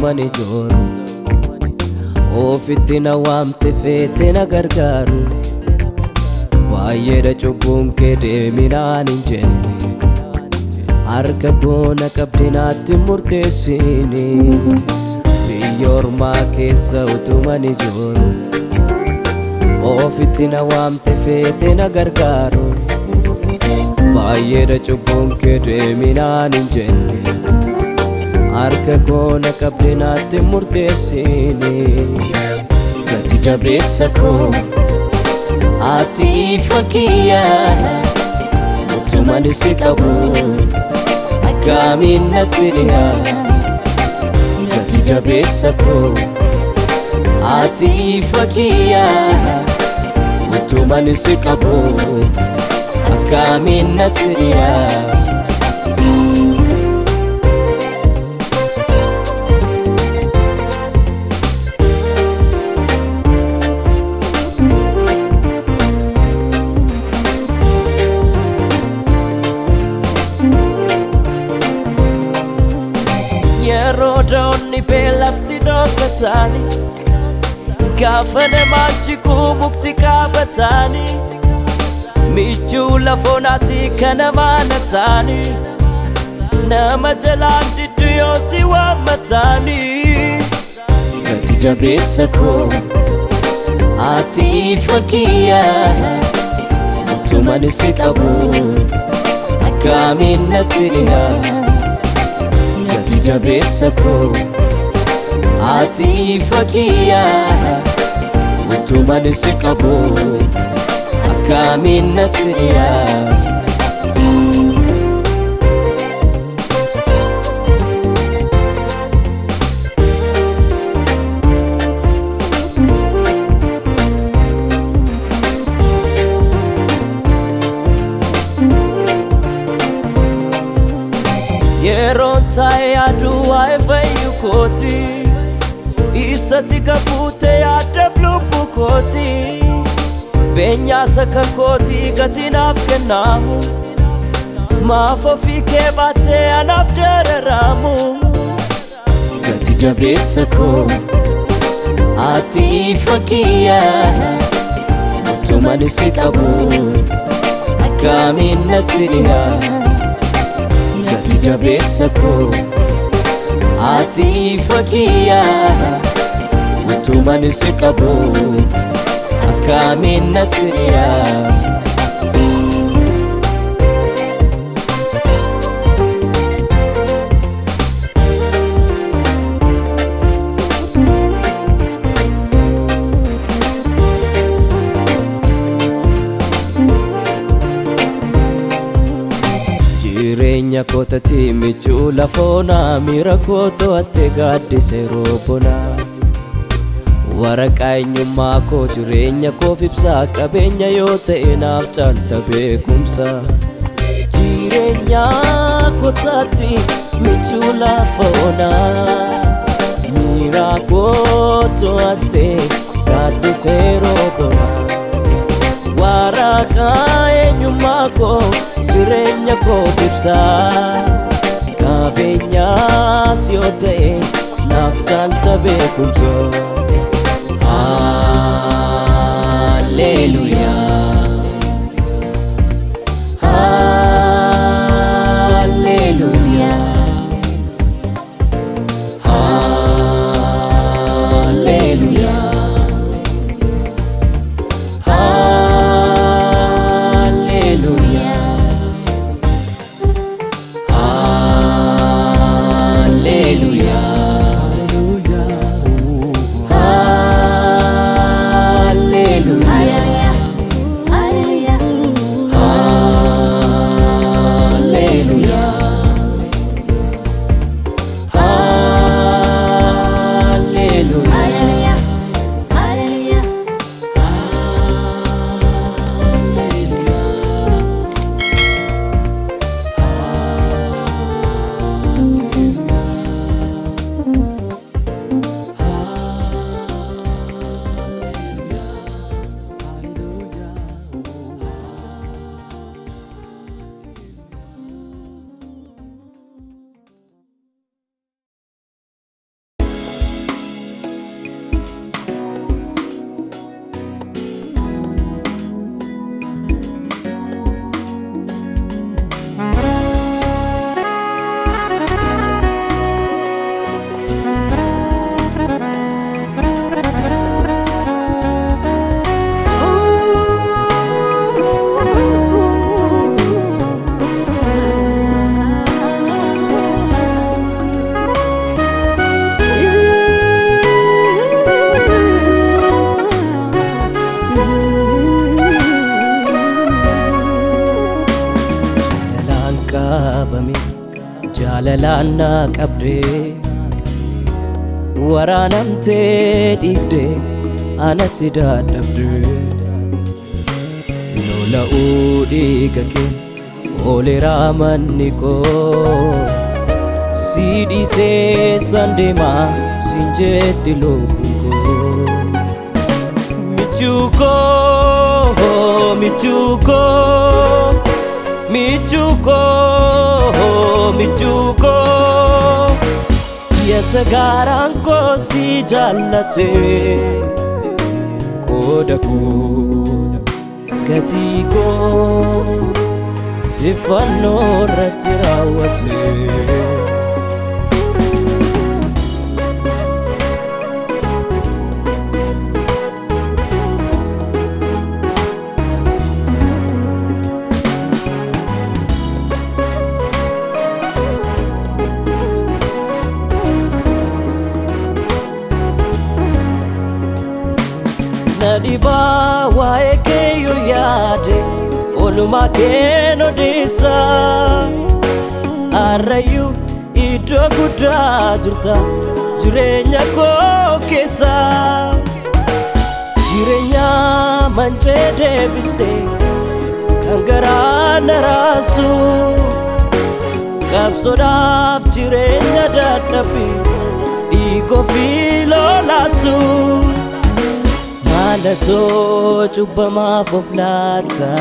keessa utuman ijooru ofitti na waamte feete na gargaaru baay'eedha cubbuun kee deeminaan hin jenne harka koo na qabde naatti murteessini biyya ormaa keessa utuman ijooru ofitti na waamte feete na gargaaru baay'eedha cubbuun kee deeminaan hin jenne harka koo na qabde naatti murteessini gati jabeessa koo ati fakkiyya utuman si qabu akkamiin natti dhiyaa gati jabeessa koo ati fakkiyya utuman si qabu akkamiin natti dhiyaa dhokkataani gaafa namaatti mukti qaabataani michuu lafoonaati kan namaana taani nama jalaan diddu yoo si waammataani gati jabeessa koo ati fakkiyya utuman si qabu akkamiin natti dhiyaa gati jabeessa koo ati fakkiyya utuman si qabu akkamiin natti dhiyaa yeroon taa'ee yaaduu waa'ee fayyu kooti isatti kakuute yaaddeef lubbu kooti beenyaa saka kooti gati naaf kennaamu maaf ofii kee baattee anaaf dararaamu gati jabeessa koo ati fakkiyya utuman si qabu akkamiin natti dhiyaa gati jabeessa koo ati fakkiyya utuman si qabu akkamiin natti dhiyaa jireenya kootatti michuu lafoonaa miira koo to'atte gaaddise roobona waraqaa eenyummaa koo jireenya koof ibsaa qabeenya yoo ta'e naaf caalta beekumsa jireenya kootatti michuu lafoonaa miira koo to'atte gaaddise roobona waraqaa eenyummaa koo jireenya koof ibsaa. Qabeenyaas yoo ta'e naaf caalta beekumsa. Hallelujah. Hallelujah anatti dadhabdee lola'uu dhiiga kee ooleraa manni koo si dhiisee san deemaa sin jetti lubbuun koo michuuko michuuko michuuko michuuko yesa gaaraan koo si jaallate qooda koo gatii koo si fannoo irratti raawwate. Oolmaa keen odeessa harrayyuu iddoo guddaa jirta jireenya koo keessa jireenya mancee deebiste kan garaa na raasu qabsoodhaaf jireenya dadhabbi dhiigoo fi lolaasu. maalatoo cubbamaaf of laata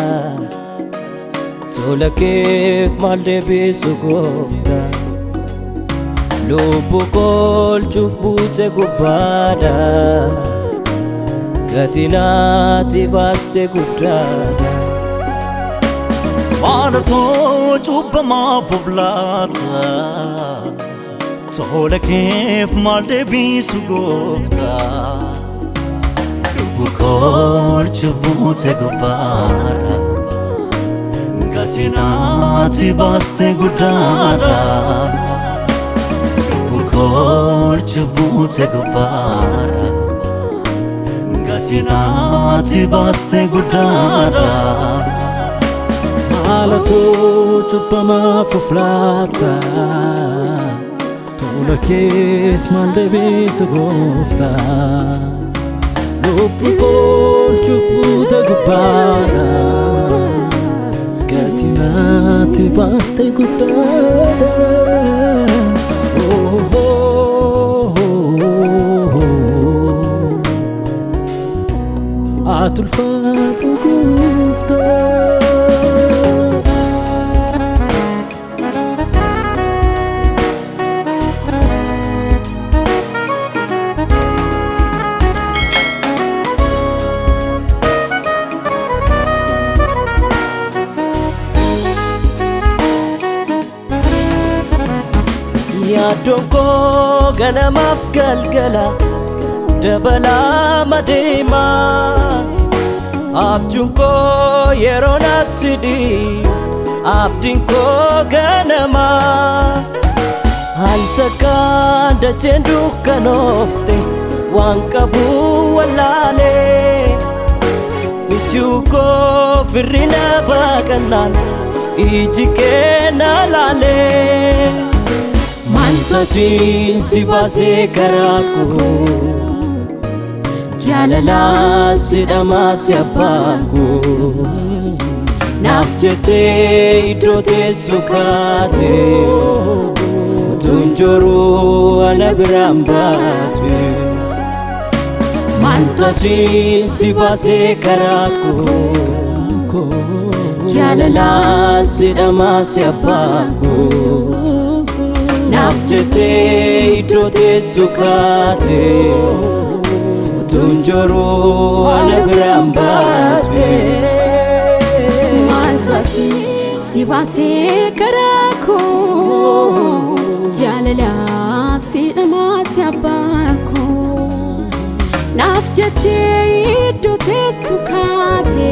tola keef maal deebisu goofta lubbu koolchuuf buute gubbaadha gatinaati baaste guddaadha maalatoo cubbamaaf of laata tola keef maal deebisu gooftaa Bukolchu buute gubbaadha Gatinaati baaste guddaadha Bukolchu buute gubbaadha Gatinaati baaste guddaadha Maalatoo cubbamaaf of laata Tola keef maal deebisu gooftaa Lubbu koolchuuf buute Katima te baste cutada oh, oh, oh, oh, oh. A tu yaaddoon koo ganamaaf galgala dabalaa madeema abjuun koo yeroo natti dhiyu abdiin koo ganama. Al takkaan dacheen dukkanoofte waan qabu wallaalee michuu koo firrina baaqannaan iji kee na laalee Mantasiin si baasee karaa koo Jaalalaa si dhamaa si abbaa koo Naaf jettee iddoo teessu kaate Utuun joruu ana biraan baate Mantasiin si baasee karaa koo Jaalalaa si dhamaa si abbaa koo naaf jettee iddoo teessu kaate utuun joruu ana biraan baate. Maaltu asii si baasee karaa koo jaalalaa si dhamaa si abbaa koo naaf jettee iddoo teessu kaate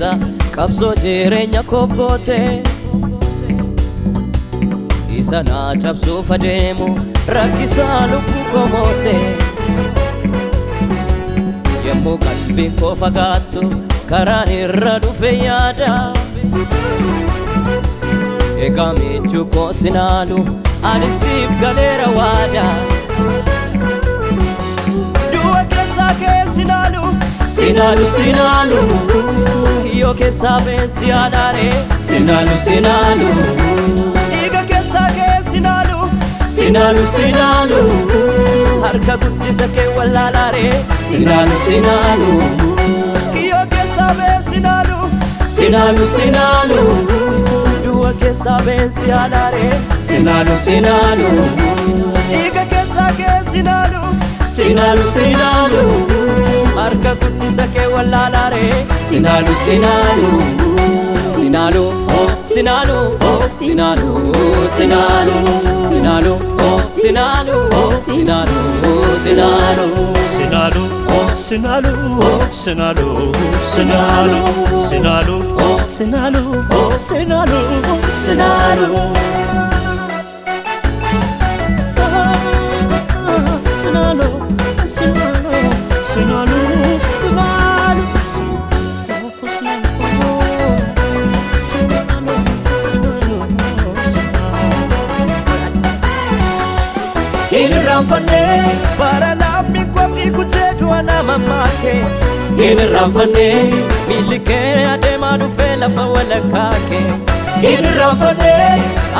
kaleessa qabsoo jireenya koof goote isa naa cabsuuf adeemu rakkisaa lubbuu koo moote yommuu qalbiin koo fagaattu karaan irra dhufe yaada egaa michuu koo sinaalu ani siif galeera waada du'a keessaa kee sinaalu sinaalu sinaalu kiyyoo keessaa beensi adaare sinaalu sinaalu dhiiga keessaa kee sinaalu sinaalu sinaalu harka guddisa kee wallaalaare sinaalu sinaalu kiyyoo keessaa bee sinaalu sinaalu sinaalu du'a keessaa beensi adaare sinaalu sinaalu dhiiga keessaa kee sinaalu sinaalu sinaalu harka guddisa kee wallaalaare sinaalu sinaalu sinaalu oh sinaalu oh sinaalu sinaalu sinaalu oh sinaalu oh sinaalu sinaalu Sinalu, oh sinalu, oh sinalu, sinalu, sinalu, oh sinalu, oh sinalu, sinalu. Sinalu, hin irraanfanne bara lammii koomni kutee du'a nama maake hin irraanfanne miilli kee adeemaa dhufee lafa walakkaa kee hin irraanfanne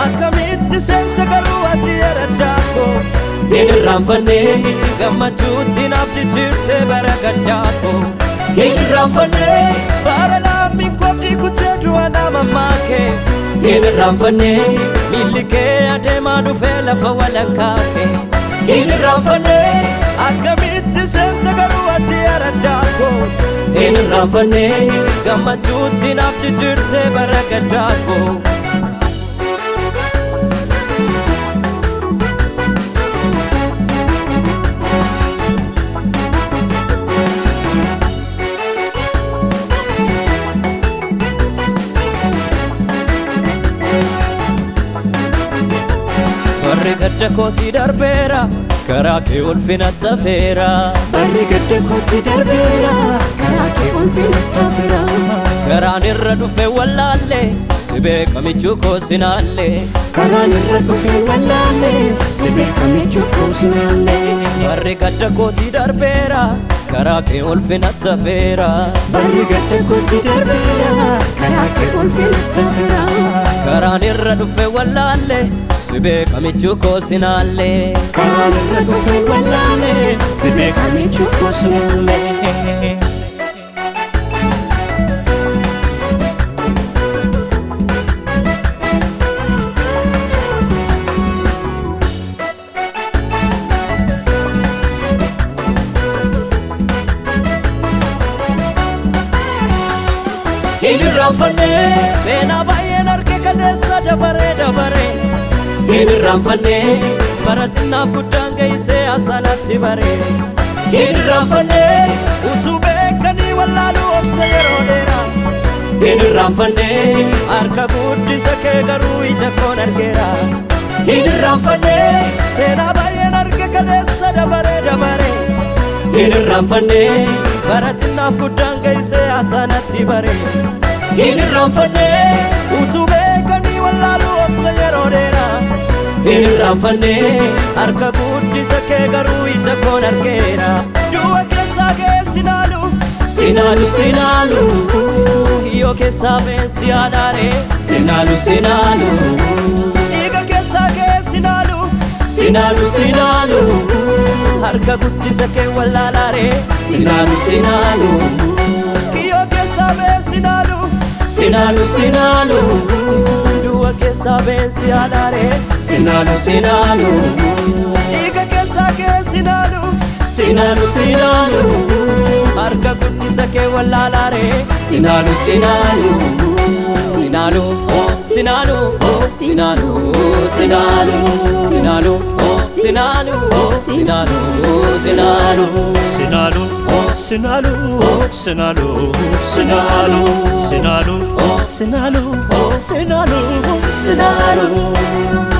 akkamitti seente garuu ati eraddaako hin irraanfanne gammachuutti naaf jijjiirtee bara gaddaako hin irraanfanne bara lammii koomni kutee du'a nama maake hin irraanfanne miilli kee adeemaa dhufee lafa walakkaa kee hin irraanfanne akkamitti seente garuu ati araddaako hin irraanfanne gammachuutti naaf jijjiirtee bara gaddaako gadda kootii darbeera karaa kee ulfina tafeera Barri gadda kootti darbeera karaa kee ulfina tafeera. karaan irra dhufe wallaalle si beekamichuu koo sinaalle Karaan irra dhufe wallaalle si beekame cubbuu sinaalle. warri gadda kootii darbeera karaa kee ulfina tafeera Barri gadda kootti darbeera karaa kee ulfina tafeera. karaan irra dhufe wallaalle si beekamichuu koo sinaalle Karaan irra dhufe wallaalle si beekame cubbuu sinaalle. hin irraanfanne seenaa baay'een arge kaleessa dabaree dabaree hin irraanfanne bara xinnaaf guddaan geessee asaanaatti baree hin irraanfanne utuu beekanii wallaaluu obsa yeroo dheeraa hin irraanfanne harka guddisa kee garuu ija koon argeera hin irraanfanne seenaa baay'een arge kaleessa dabaree dabaree hin irraanfanne bara xinnaaf guddaan geessee asaanatti baree hin irraanfanne utuu beekanii wallaaluu obsa yeroo dheeraa hin irraanfanne harka guddisa kee garuu ija koon argeera. Du'a keessaa kee sinaalu sinaalu sinaalu kiyyoo keessaa beensi adaare sinaalu sinaalu dhiiga keessaa kee sinaalu sinaalu sinaalu harka guddisa kee wallaalaare sinaalu sinaalu kiyyoo keessaa bee sinaalu sinaalu sinaalu que sabem se andaré Sinalo, sinalo Diga que saque sinalo Sinalo, sinalo Arca gutti sake wallalare Sinalo, sinalo Sinalo, oh, sinalo, oh, sinalo, sinalo Sinalo, oh, sinalo, oh, sinalo, sinalo Sinalo, oh, sinalo, oh, sinalo, sinalo Sinalo, oh Sinalo, oh, Sinalo, oh, Sinalo. Oh. Sinalo.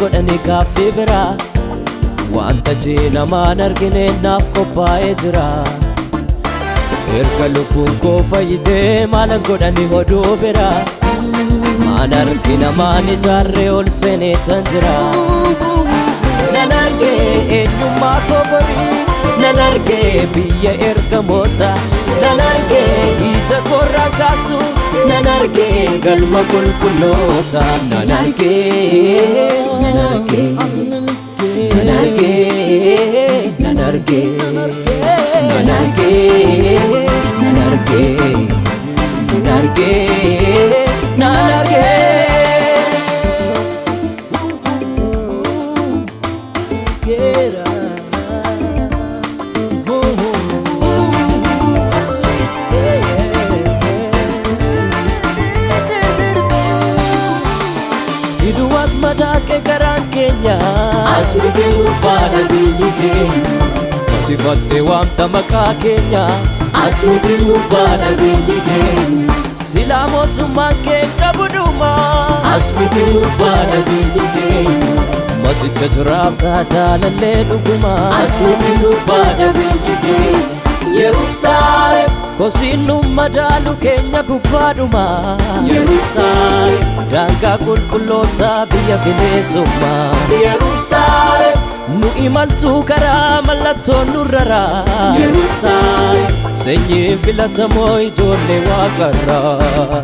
Godhane gaaffii biraa Wanta jee namaan argine naaf qophaa'ee jira Erga lubbuun koo fayyitee maalan godhane oduu biraa Maan argi namaan ijaarree ol seenee tan jira Nan argee eenyummaa koo borii Nan argee biyya ergamoota Nan argee ija koorraa kaasu Nan argee galma qulqulloota Nan argee Nan argee Nan argee Nan argee keenya Asmiti gubbaadha biyyi keenya Sifattee waamta maqaa keenya Asmiti gubbaadha biyyi keenya Silaa mootummaan kee qabudhuma Asmiti gubbaadha biyyi keenya Masicha jiraabdaa jaalallee dhuguma Asmiti gubbaadha biyyi keenya Yerusaalem Kosiin nu madaalu keenya gubbaadhuma Yerusaalem Daangaa qulqulloota biyya bineensummaa Yerusaalem Nu imaltuu karaa mallattoon nurraraa Yerusaalem Sanyii filatamoo ijoollee waaqarraa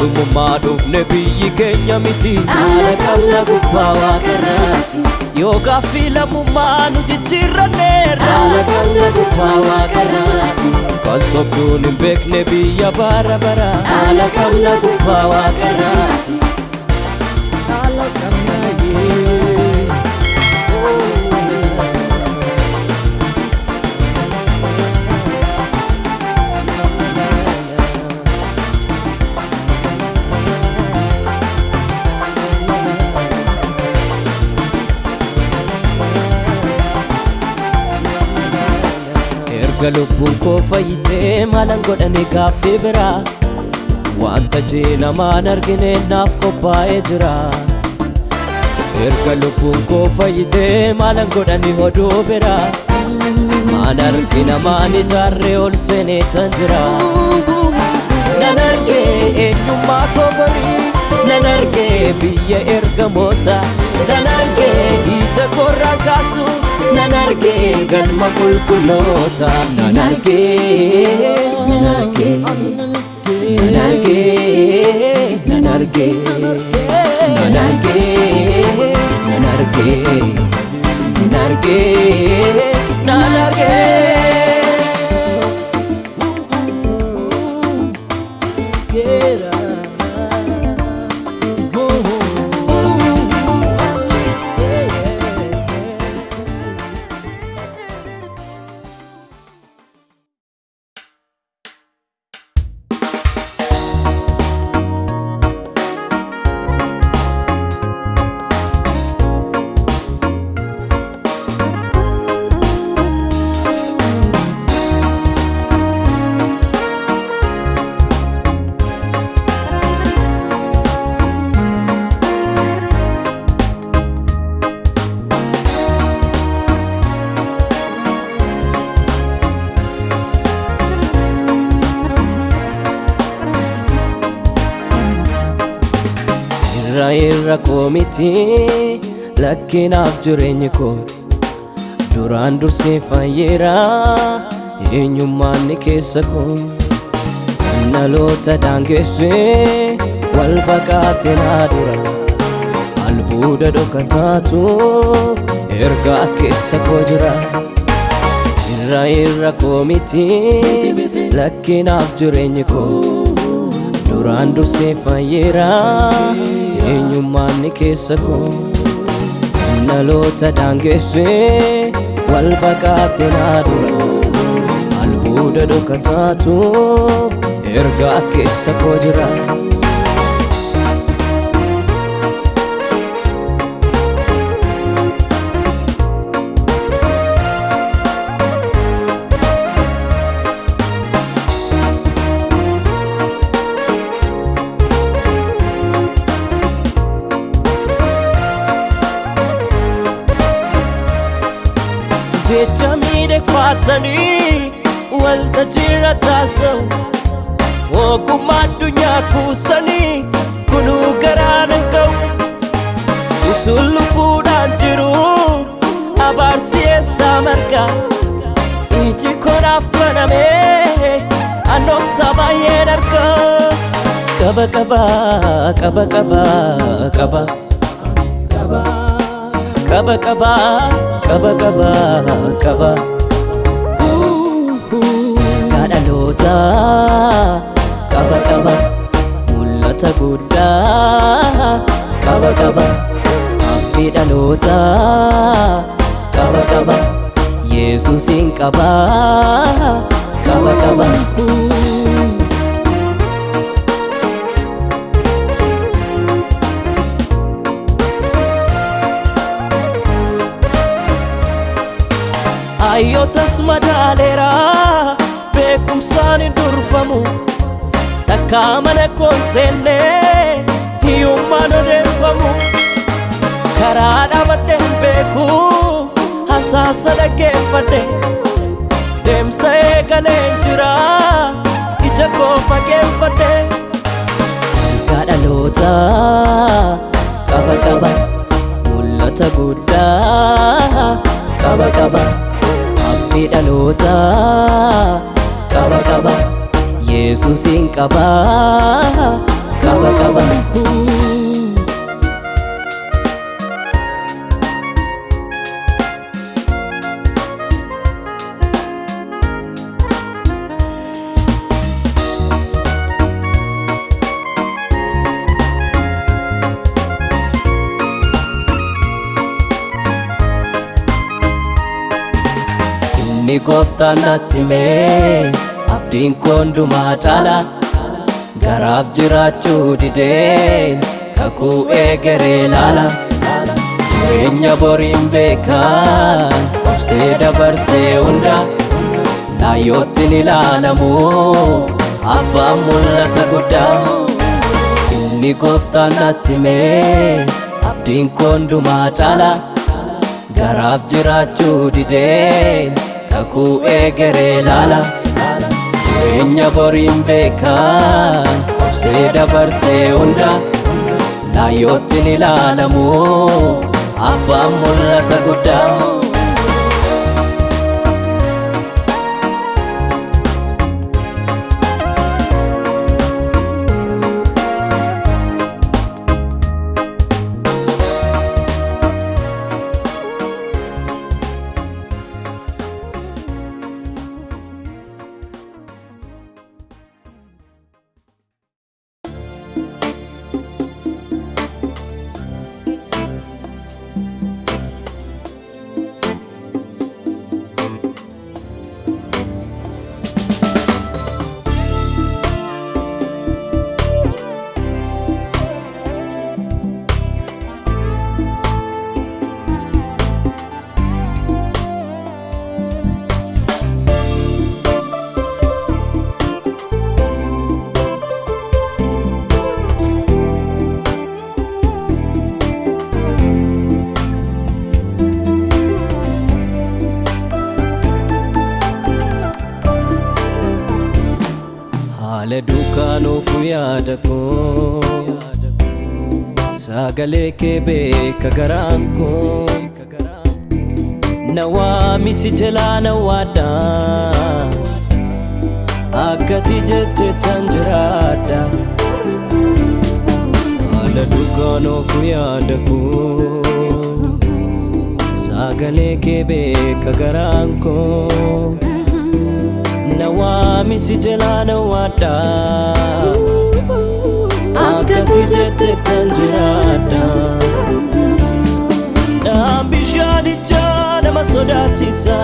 Keessummaa dhufne biyyi keenya miti. Haala qabna gubbaa waaqarraati Yoo gaaffii lammummaa nu jijjiirranneerra Haala qabna gubbaa waaqarraati Kan sobduun hin beekne biyya bara bara. Haala qabna gubbaa waaqarraati Erga lubbuun koo fayyitee maalan godhane gaaffii biraa Wanta jee namaan argine naaf qophaa'ee jira. Erga lubbuun koo fayyitee maalan godhane oduu biraa Maan argi namaan ijaarree ol seenee tan jira. Nan argee eenyummaa koo borii Nan argee biyya ergamoota Nan argee Nan argee Nan argee Nan argee Nan argee miti lakkinaaf jireenyi koo duraan dursee fayyeera eenyummaan ni keessa koo dhaloota daangessee wal baqaate naa dura. Albuuda dhokataatu ergaa keessa koo jira irra irra koo miti lakkinaaf jireenyi koo duraan dursee fayyeera eenyummaanni keessa koo naloota daangeessee wal baqaatee naadura albuuda dhokataatu ergaa keessa koo jira. Hin ga'u utuu lubbuudhaan jiru abaarsi eessaa marga iji konaaf banamee annoomsa baay'een arga qaba qaba qaba qaba qaba qaba qaba qaba qaba qaba fudhaa qaba qaba hambee dhalootaa qaba qaba yesuusin qabaa qaba qaba. Ayyootas madaaleera beekumsaan durfamu. Takka mana koon seenne hiyyummaan odeeffamu karaa dhaabadhe hin beeku hasaasa dhaggeeffadhe deemsa eegalee jira ija koo fageeffadhe kadhaloota qaba qaba mul'ata guddaa qaba qaba abdii dhaloota qaba qaba yesuusin qaba qaba qaba inni gooftaan natti mee abdiin koondumaa caala garaaf jiraachuu dideen kakuu eegeree laala. Jireenya boriin beekan obsee dabarsee hunda laayyoottin ilaalamu abbaan mul'ata guddaa. Inni gooftaan natti mee abdiin koondumaa caala garaaf jiraachuu dideen kakuu eegeree laala jireenya boriin beekan obsee dabarsee hunda laayyoottin ilaalamu abbaan mul'ata guddaa sagalee kee beeka garaan koo na waamisi jalaa na waadhaa akkati jette tan jiraadha haala dhugaan of yaada koo sagalee kee beeka garaan koo na waamisi jalaa na akkati jette tan jiraadha dhaan bishaanichaa nama sodaachisa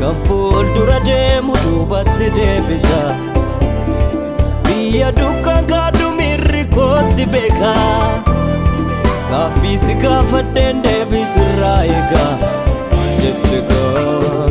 kan fuuldura deemu duubatti deebisa biyya dukkaan kaadhu miirri koosi beeka gaaffiisi gaafadheen deebisirraa eegaa jette gaa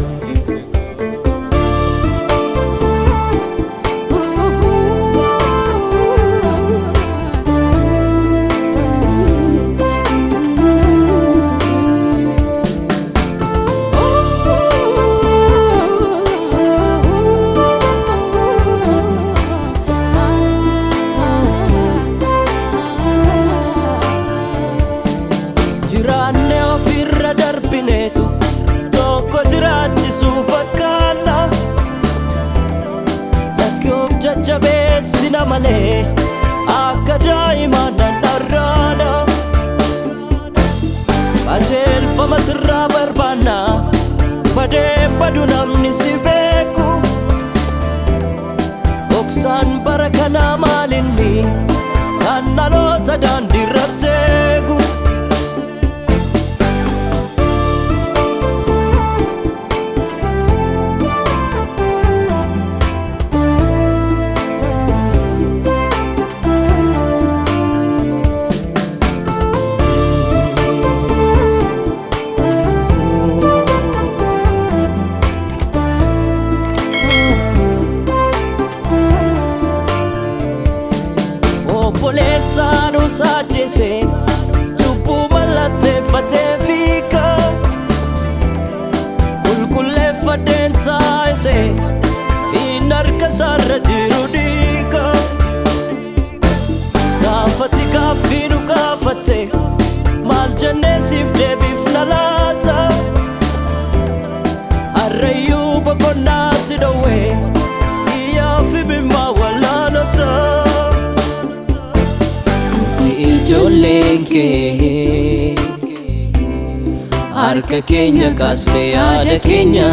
harka keenya kaasne yaada keenya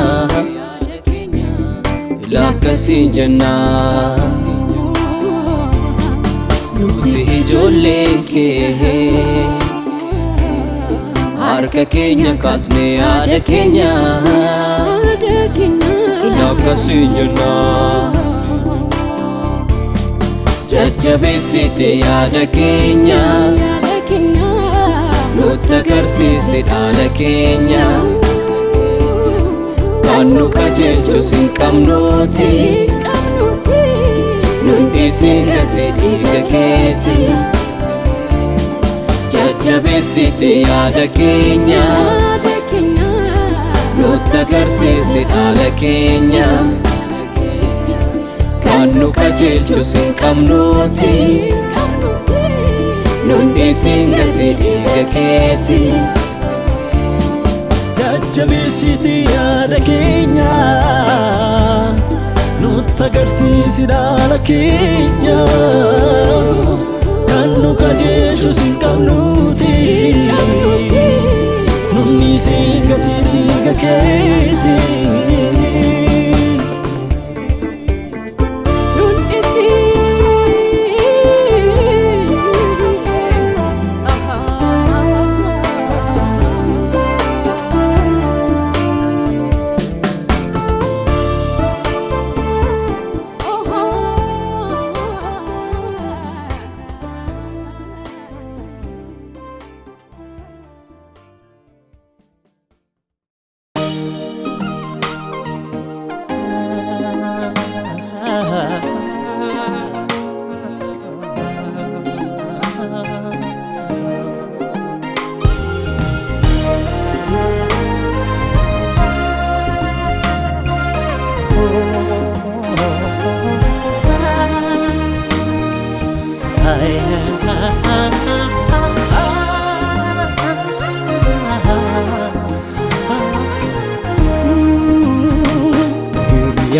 lakkasiin jennaa Nuti ijoolleen kee harka keenya kaasne yaada keenya lakkasiin jennaa Jajjabeessite yaada keenya nutti agarsiise dhaala keenya kan nu qajeelchus hin qabnuuti nun dhiisin gati dhiiga keeti jajjabeessite yaada keenya nutti agarsiise dhaala keenya kan nu qajeelchus hin qabnuuti nun dhiisin gati dhiiga keeti Jajjabeessiti yaada keenya nutti agarsiisi dhaala keenya kan nu qajeelchus hin qabnuuti nunni siin gati dhiiga keeti.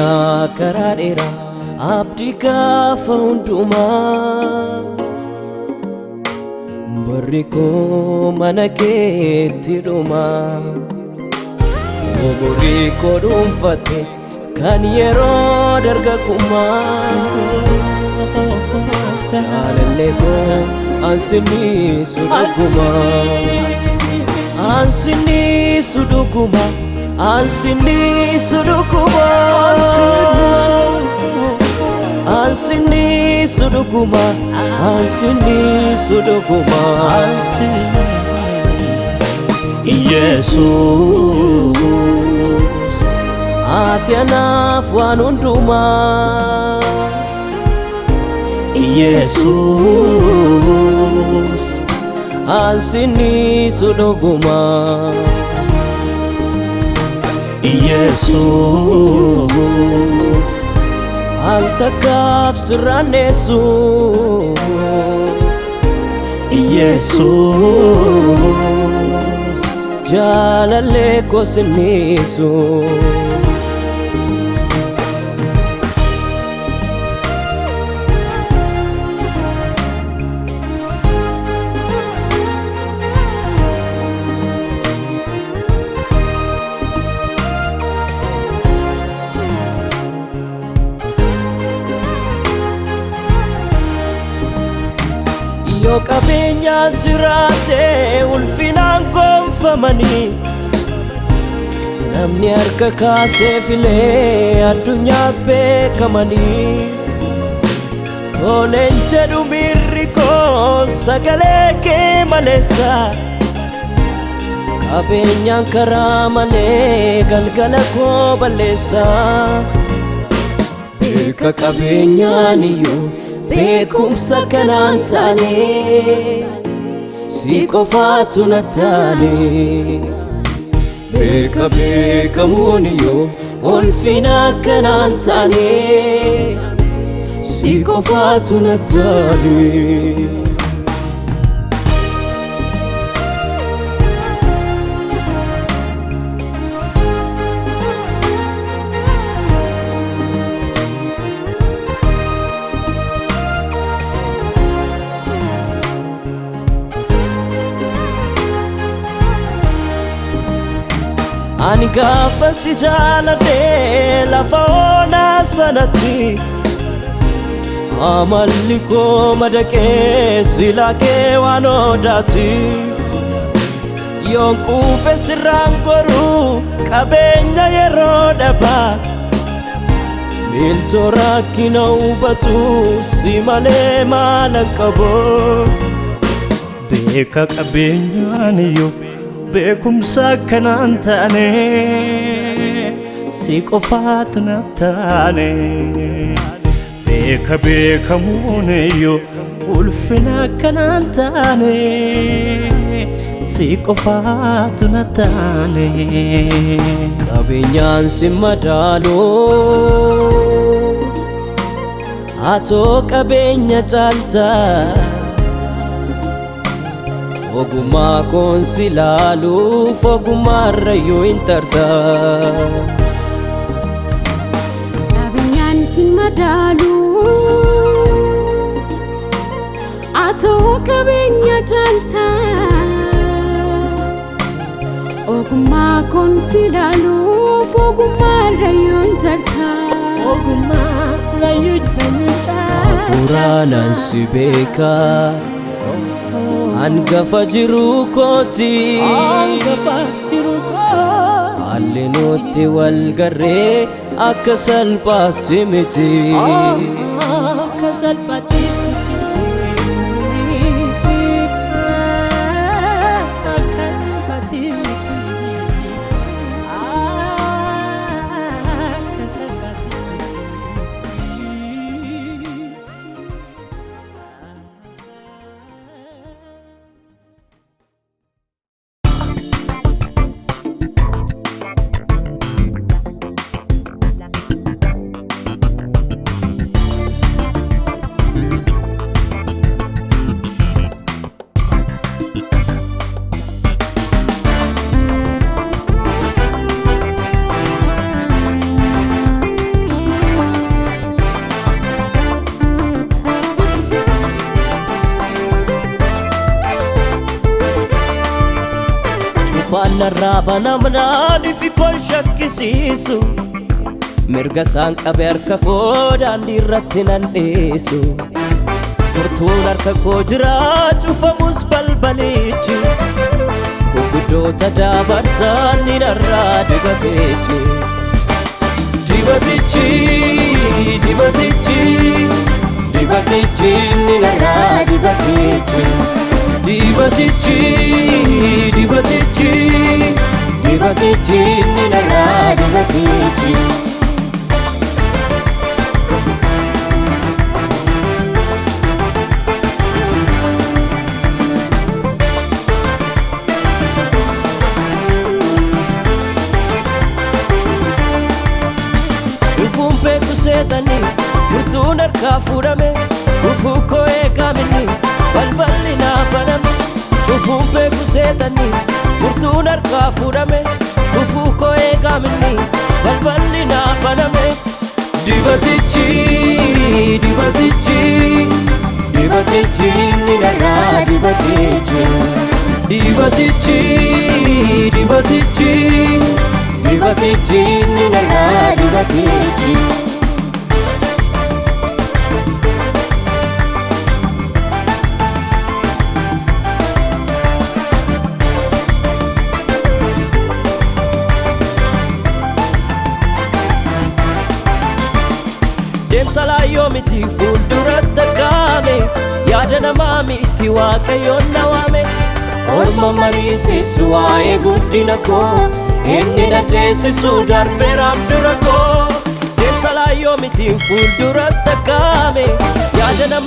Deemaa karaa dheeraa abdii gaafa hundumaa barri koo mana keetti dhuma umurii koo dhuunfatte kan yeroo dargaggummaa jaalallee koo ansiniisu dhuguma ansiniisu dhuguma ansiniisu dhuguma ansiniisu dhuguma ansiniisu dhuguma Yesuus ati anaaf waan hundumaa Yesuus ansiniisu dhuguma Yesuus al takkaaf sirraanneessu Yesuus jaalallee koo yoo qabeenyaan jiraate ulfinaan gonfamanii namni harka kaasee filee addunyaat beekamanii toleen jedhu miirri koo sagalee kee maleessa qabeenyaan karaa malee galgala koo balleessa beeka qabeenyaan iyyuu beekumsa kanaan taane si qofaatu na taane beeka beekamuun iyyuu ulfina kanaan taane si qofaatu na taane ani gaafa si jaaladhee lafa onaa sanatti amalli koo madaqee silaa kee waan odaati yoon quufe sirraan goruu qabeenya yeroo dhabaa miiltoo rakkina hubatu si malee maalan qabu beeka qabeenyaan iyyuu beekamuun iyyuu ulfina kanaan taane si qofaatu na taane qabeenyaan si madaalu atoo qabeenya caaltaa ogummaa koon si laaluuf ogummaarrayyuu hin tarta Qabeenyaan si madaalu atoo qabeenya caalta ogummaa koon si laaluuf ogummaarrayyuu hin tarta hafuuraanaan si beeka hangafa jiruu kooti haalli nutti wal garree akka salphaatti miti cufaan narraa banamnaan ifi koo shakkisiisu mirga isaan qabe harka koo daandii irratti nan dhiisu furtuun harka koo jira cufamus balbalichi gurguddoota dabarsaan ni narraa dibateechi dibatichi dibatichi Dibatichi ni narraa dibatichi dibatichi dibatichi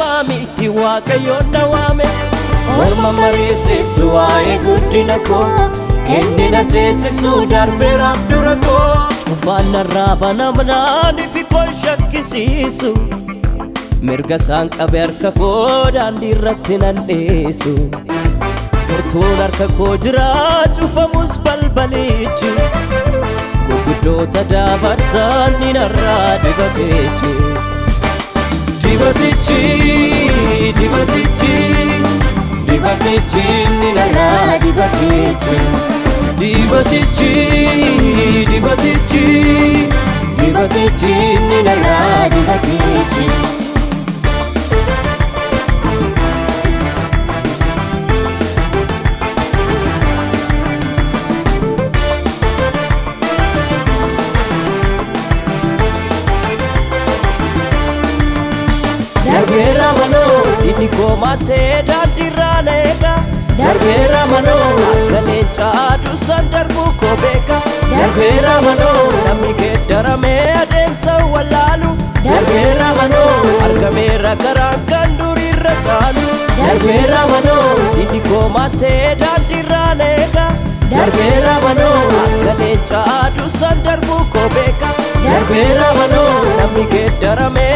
namaa miti waaqayyoon na waame Orma mariisisu waa'ee guddina koo Inni na teessisu darbeeraaf dura koo cufaan narraa banamnaan ifi koo shakkisiisu mirga isaan qabe harka koo daandii irratti nan dhiisu furtuun harka koo jira cufamus balbalichi gurguddoota dabarsaan ni narraa dibateechi dibatichi dibatichi Dibatichi ni narraa dibatichi dibatichi dibatichi Dibatichi ni narraa dibatichi koomattee daandiirraa leega darbeera manoo akka leencaa aduusan darbuu koo beeka darbeera manoo namni geeddaramee adeemsa wallaalu darbeera manoo argameera karaan kan duriirra caalu darbeera manoo inni koomattee daandiirraa leega darbeera manoo akka leencaa aduusan darbuu koo beeka darbeera manoo namni geeddaramee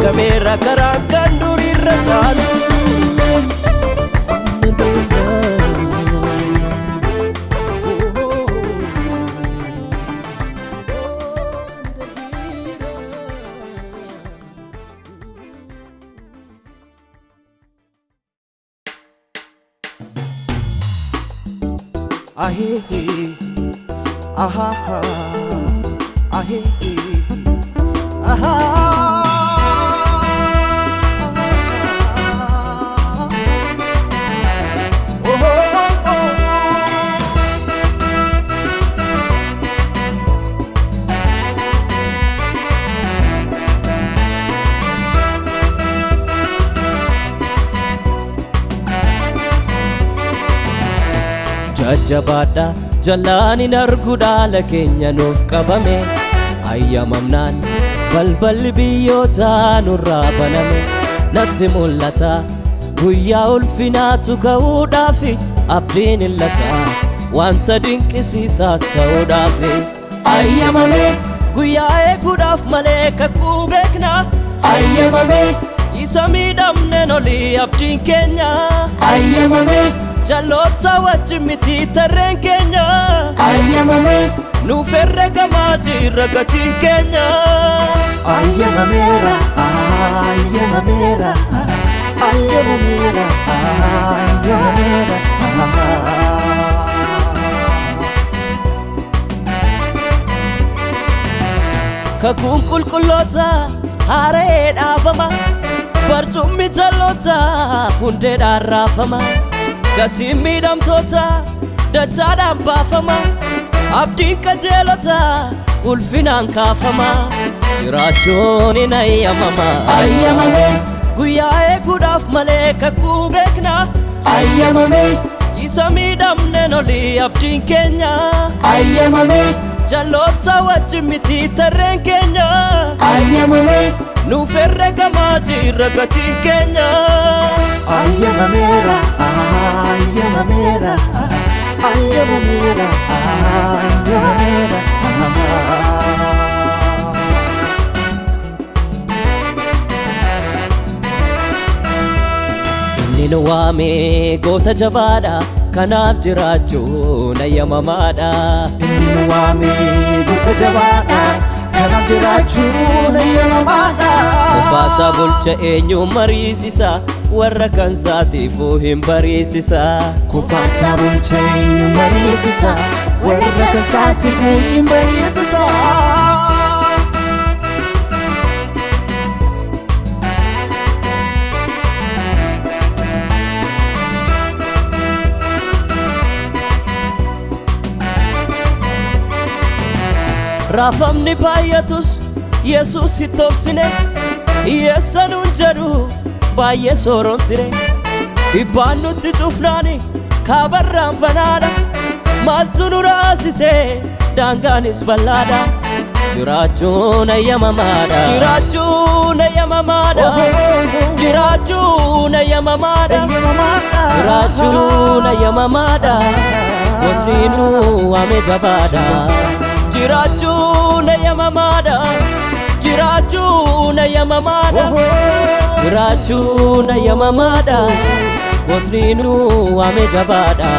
argameerra karaa akkaan durii irra caalu. Jallaan hin argu dhaala keenya nuuf qabame ayyamamnaan balballi biyyootaa nurraa baname natti mul'ata guyyaa ulfinaatu ka'uudhaafi abdiin illata wanta dinqisiisaa ta'uudhaafi ayyamame guyyaa eeguudhaaf malee kakuu beekna Ayyamame isa miidhamneen olii abdiin keenya Ayyamame jalloota wajjin miti tarreen keenya Ayyamame nuuf herregamaa jirra gatiin keenya Ayyamameera, ayyamameera, ayyamameera ayyamameera kakuun qulqulloota haaree dhaabama barcummi jalloota hundeedhaan raafama gatiin miidhamtoota dachaadhaan baafama abdiin qajeelota ulfinaan kaafama jiraachuun hin ayyamama Ayyamame, guyyaa eeguudhaaf malee kakuu beekna ayyamame, isa miidhamneen olii abdiin keenya ayyamame, jalloota wajjin miti tarreen keenya ayyamame, nuuf herregamaa jirra gatiin keenya ayyamameera ayyamameera ayyamameera ayyamameera inni nu waame goota jabaadha kanaaf jiraachuun ayyamamaadha inni nu waame goota jabaadha kanaaf jiraachuun ayyamamaadha Ufaasaa bulcha eenyu mariisisa warra kan saatiifuu hin bariisisa. Kufaasaa bulcha eenyu mariisisa warra kan saatiifuu hin bariisisa. Raafamni baay'atus yesus hittoobsine hiyyeessanuun jedhu baay'ee sooromsine dhibbaan nutti cufnaani kaabarraan banaadha maaltu nu raasise daangaanis bal'aadha jiraachuun ayyamamaadha jiraachuun ayyamamaadha jiraachuun ayyamamaadha jiraachuun ayyamamaadha gootniinuu waame jabaadha jiraachuun ayyamamaadha jiraachuun ayyamamaadha jiraachuun ayyamamaadha gootniinuu waame jabaadha